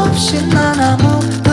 없이 난 아무것도